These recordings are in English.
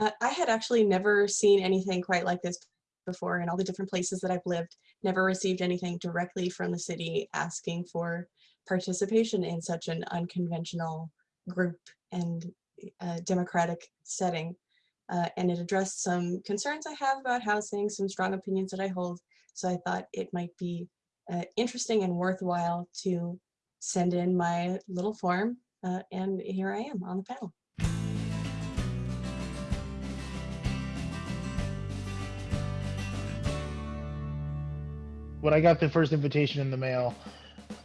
Uh, I had actually never seen anything quite like this before in all the different places that I've lived, never received anything directly from the city asking for participation in such an unconventional group and uh, democratic setting. Uh, and it addressed some concerns I have about housing, some strong opinions that I hold. So I thought it might be uh, interesting and worthwhile to send in my little form. Uh, and here I am on the panel. When I got the first invitation in the mail,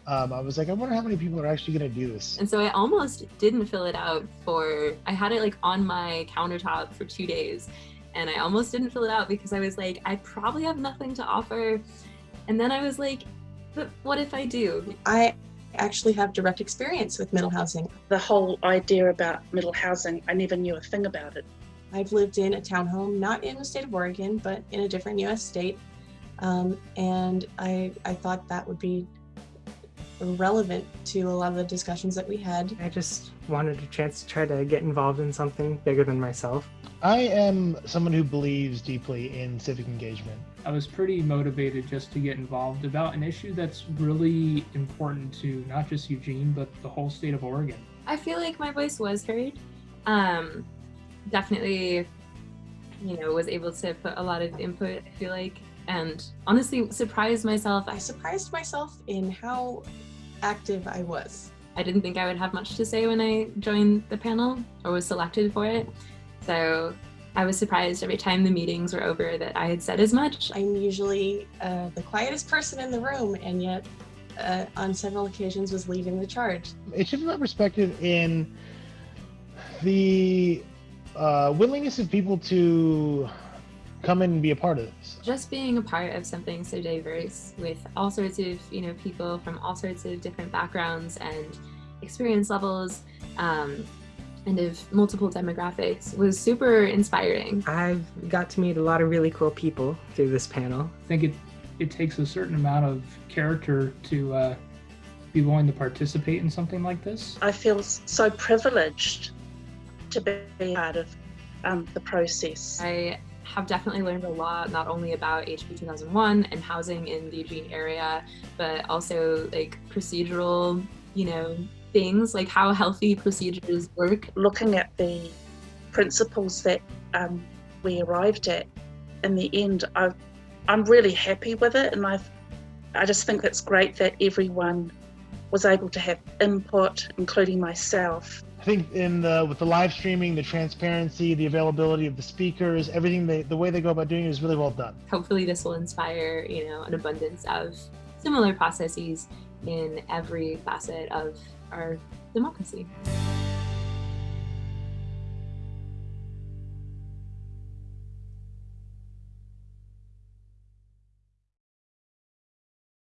um, I was like, I wonder how many people are actually going to do this. And so I almost didn't fill it out for, I had it like on my countertop for two days and I almost didn't fill it out because I was like, I probably have nothing to offer. And then I was like, but what if I do? I actually have direct experience with middle housing. The whole idea about middle housing, I never knew a thing about it. I've lived in a townhome, not in the state of Oregon, but in a different US state. Um, and I, I thought that would be relevant to a lot of the discussions that we had. I just wanted a chance to try to get involved in something bigger than myself. I am someone who believes deeply in civic engagement. I was pretty motivated just to get involved about an issue that's really important to not just Eugene, but the whole state of Oregon. I feel like my voice was heard. Um, definitely, you know, was able to put a lot of input, I feel like, and honestly surprised myself. I surprised myself in how active I was. I didn't think I would have much to say when I joined the panel or was selected for it. So I was surprised every time the meetings were over that I had said as much. I'm usually uh, the quietest person in the room and yet uh, on several occasions was leading the charge. It should be my perspective in the uh, willingness of people to come in and be a part of this. Just being a part of something so diverse with all sorts of, you know, people from all sorts of different backgrounds and experience levels um, and of multiple demographics was super inspiring. I've got to meet a lot of really cool people through this panel. I think it, it takes a certain amount of character to uh, be willing to participate in something like this. I feel so privileged to be part of um, the process. I have definitely learned a lot, not only about HB 2001 and housing in the Eugene area, but also like procedural, you know, things like how healthy procedures work. Looking at the principles that um, we arrived at in the end, i I'm really happy with it, and I, I just think it's great that everyone was able to have input, including myself, I think in the with the live streaming, the transparency, the availability of the speakers, everything they the way they go about doing it is really well done. Hopefully this will inspire, you know, an abundance of similar processes in every facet of our democracy.